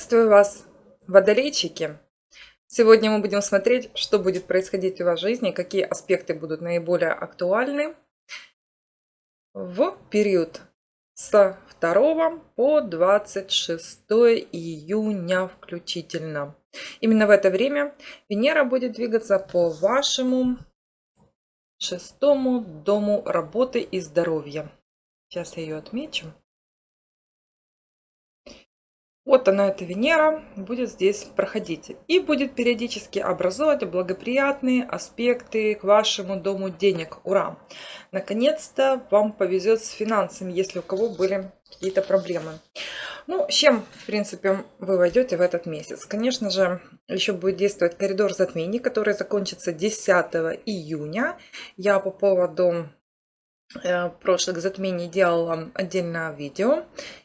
Приветствую вас, водолейчики! Сегодня мы будем смотреть, что будет происходить в вашей жизни, какие аспекты будут наиболее актуальны в период с 2 по 26 июня включительно. Именно в это время Венера будет двигаться по вашему шестому дому работы и здоровья. Сейчас я ее отмечу. Вот она, эта Венера, будет здесь проходить. И будет периодически образовывать благоприятные аспекты к вашему дому денег. Ура! Наконец-то вам повезет с финансами, если у кого были какие-то проблемы. Ну, с чем, в принципе, вы войдете в этот месяц? Конечно же, еще будет действовать коридор затмений, который закончится 10 июня. Я по поводу прошлых затмений делала отдельное видео.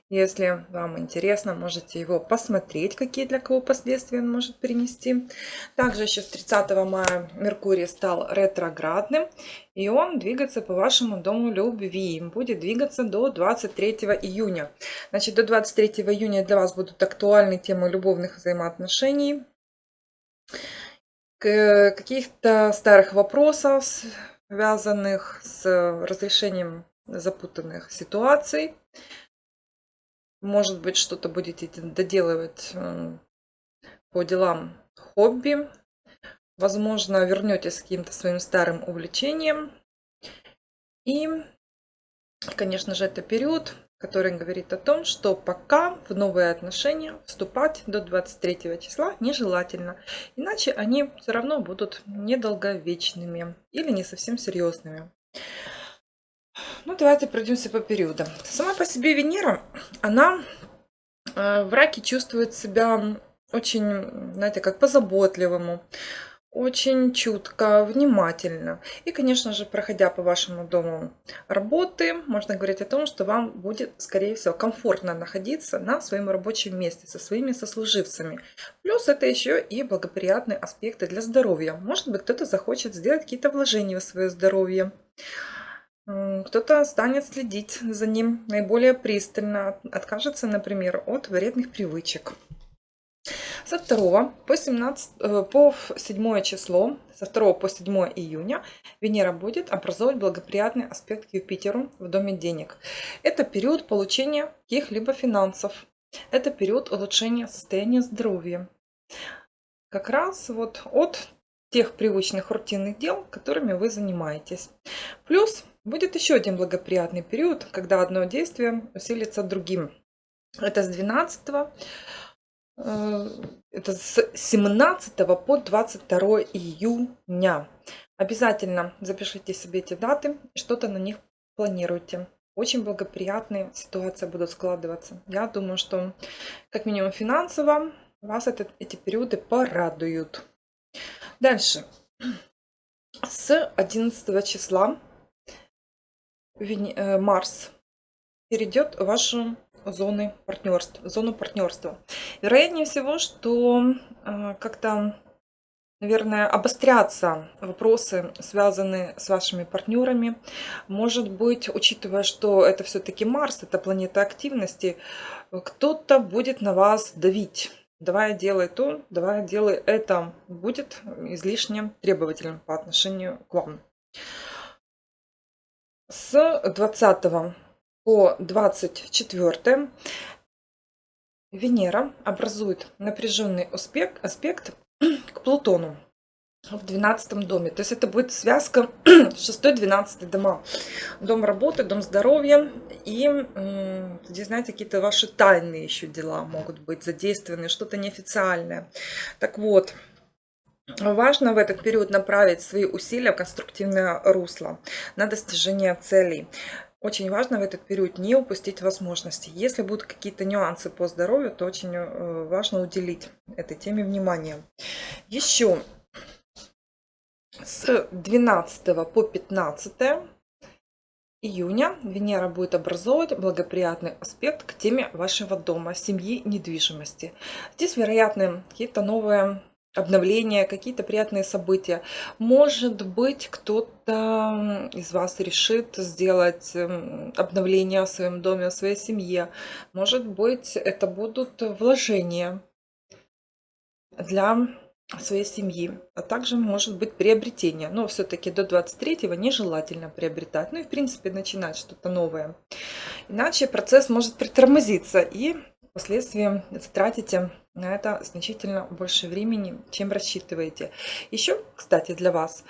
Если вам интересно, можете его посмотреть, какие для кого последствия он может принести. Также еще с 30 мая Меркурий стал ретроградным, и он двигается по вашему дому любви. Будет двигаться до 23 июня. Значит, до 23 июня для вас будут актуальны темы любовных взаимоотношений, каких-то старых вопросов, связанных с разрешением запутанных ситуаций. Может быть, что-то будете доделывать по делам хобби. Возможно, вернетесь к каким-то своим старым увлечениям. И, конечно же, это период, который говорит о том, что пока в новые отношения вступать до 23 числа нежелательно. Иначе они все равно будут недолговечными или не совсем серьезными. Ну, давайте пройдемся по периодам. Сама по себе Венера, она э, в раке чувствует себя очень, знаете, как по-заботливому, очень чутко, внимательно. И, конечно же, проходя по вашему дому работы, можно говорить о том, что вам будет, скорее всего, комфортно находиться на своем рабочем месте со своими сослуживцами. Плюс это еще и благоприятные аспекты для здоровья. Может быть, кто-то захочет сделать какие-то вложения в свое здоровье. Кто-то станет следить за ним наиболее пристально, откажется, например, от вредных привычек. Со 2 по, 17, э, по 7 число, со 2 по 7 июня Венера будет образовывать благоприятный аспект к Юпитеру в Доме денег. Это период получения каких-либо финансов. Это период улучшения состояния здоровья. Как раз вот от тех привычных рутинных дел, которыми вы занимаетесь. Плюс Будет еще один благоприятный период, когда одно действие усилится другим. Это с 12 э, это с 17 по 22 июня. Обязательно запишите себе эти даты, что-то на них планируйте. Очень благоприятные ситуации будут складываться. Я думаю, что как минимум финансово вас это, эти периоды порадуют. Дальше. С 11 числа Э, Марс перейдет в вашу зоны партнерства, зону партнерства. Вероятнее всего, что э, как-то, наверное, обострятся вопросы, связанные с вашими партнерами. Может быть, учитывая, что это все-таки Марс, это планета активности, кто-то будет на вас давить. Давай делай то, давай делай это. Будет излишне требовательным по отношению к вам. С 20 по 24 Венера образует напряженный аспект, аспект к Плутону в 12 доме. То есть это будет связка 6-12 дома. Дом работы, дом здоровья. И здесь, знаете, какие-то ваши тайные еще дела могут быть задействованы, что-то неофициальное. Так вот, Важно в этот период направить свои усилия в конструктивное русло на достижение целей. Очень важно в этот период не упустить возможности. Если будут какие-то нюансы по здоровью, то очень э, важно уделить этой теме внимание. Еще с 12 по 15 июня Венера будет образовывать благоприятный аспект к теме вашего дома, семьи, недвижимости. Здесь, вероятны какие-то новые обновления, какие-то приятные события. Может быть, кто-то из вас решит сделать эм, обновление в своем доме, в своей семье. Может быть, это будут вложения для своей семьи, а также может быть приобретение. Но все-таки до 23-го нежелательно приобретать. Ну и в принципе начинать что-то новое. Иначе процесс может притормозиться и впоследствии затратите на это значительно больше времени, чем рассчитываете. Еще, кстати, для вас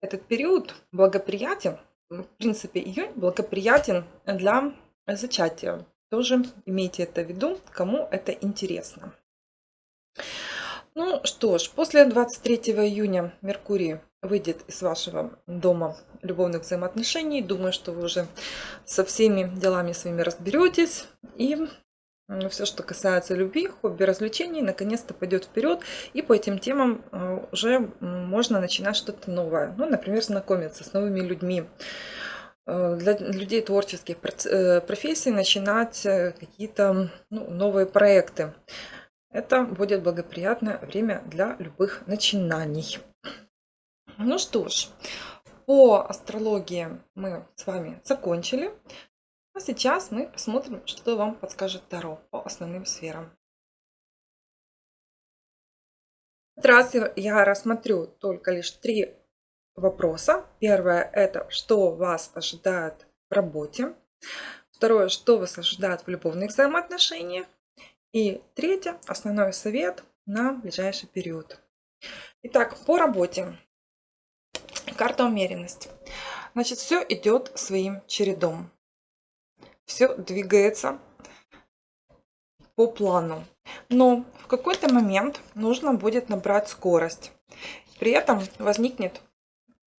этот период благоприятен, в принципе, июнь благоприятен для зачатия. Тоже имейте это в виду, кому это интересно. Ну что ж, после 23 июня Меркурий выйдет из вашего дома любовных взаимоотношений. Думаю, что вы уже со всеми делами своими разберетесь. И все, что касается любви, хобби, развлечений, наконец-то пойдет вперед. И по этим темам э, уже можно начинать что-то новое. Ну, например, знакомиться с новыми людьми. Э, для людей творческих э, профессий начинать какие-то ну, новые проекты. Это будет благоприятное время для любых начинаний. Ну что ж, по астрологии мы с вами закончили. А сейчас мы посмотрим, что вам подскажет Таро по основным сферам. В этот раз я рассмотрю только лишь три вопроса. Первое – это что вас ожидает в работе. Второе – что вас ожидает в любовных взаимоотношениях. И третье, основной совет на ближайший период. Итак, по работе. Карта умеренность. Значит, все идет своим чередом. Все двигается по плану. Но в какой-то момент нужно будет набрать скорость. При этом возникнет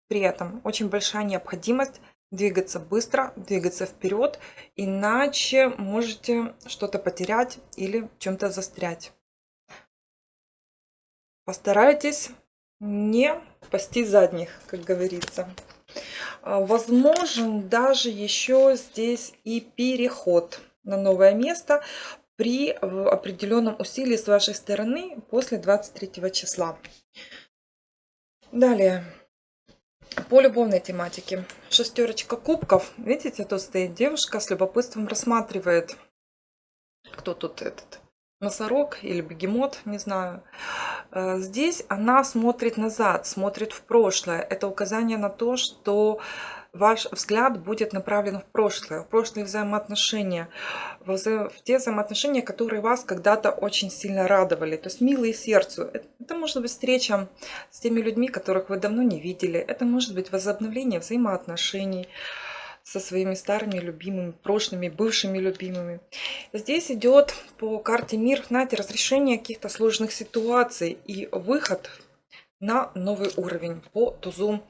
при этом очень большая необходимость двигаться быстро, двигаться вперед, иначе можете что-то потерять или чем-то застрять. Постарайтесь не пасти задних, как говорится. А, возможен даже еще здесь и переход на новое место при определенном усилии с вашей стороны после 23 числа. Далее. По любовной тематике. Шестерочка кубков. Видите, тут стоит девушка с любопытством рассматривает, кто тут этот, носорог или бегемот, не знаю. Э, здесь она смотрит назад, смотрит в прошлое. Это указание на то, что ваш взгляд будет направлен в прошлое, в прошлые взаимоотношения, в, в те взаимоотношения, которые вас когда-то очень сильно радовали, то есть милые сердцу. Это может быть встреча с теми людьми, которых вы давно не видели, это может быть возобновление взаимоотношений, со своими старыми любимыми, прошлыми, бывшими любимыми. Здесь идет по карте мир, знаете, разрешение каких-то сложных ситуаций и выход на новый уровень по тузу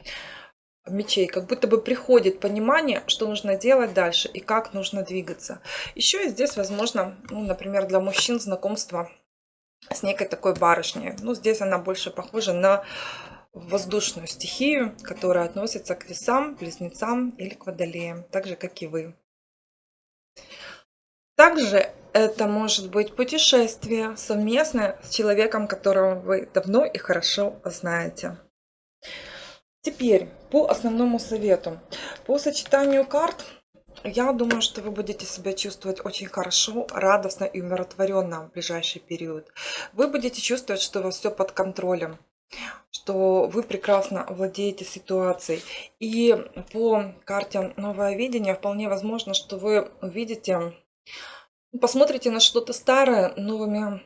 мечей. Как будто бы приходит понимание, что нужно делать дальше и как нужно двигаться. Еще и здесь, возможно, ну, например, для мужчин знакомство с некой такой барышней. Ну, здесь она больше похожа на воздушную стихию, которая относится к весам, близнецам или к водолеям, так же, как и вы. Также это может быть путешествие совместное с человеком, которого вы давно и хорошо знаете. Теперь по основному совету. По сочетанию карт я думаю, что вы будете себя чувствовать очень хорошо, радостно и умиротворенно в ближайший период. Вы будете чувствовать, что у вас все под контролем что вы прекрасно владеете ситуацией. И по карте «Новое видение» вполне возможно, что вы увидите, посмотрите на что-то старое новыми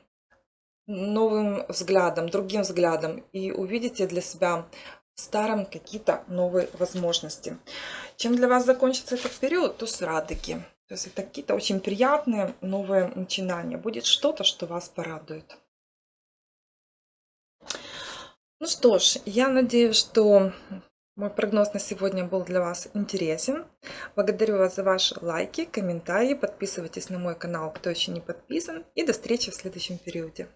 новым взглядом, другим взглядом и увидите для себя в старом какие-то новые возможности. Чем для вас закончится этот период, то с радуги. То есть это какие-то очень приятные новые начинания. Будет что-то, что вас порадует. Ну что ж, я надеюсь, что мой прогноз на сегодня был для вас интересен. Благодарю вас за ваши лайки, комментарии. Подписывайтесь на мой канал, кто еще не подписан. И до встречи в следующем периоде.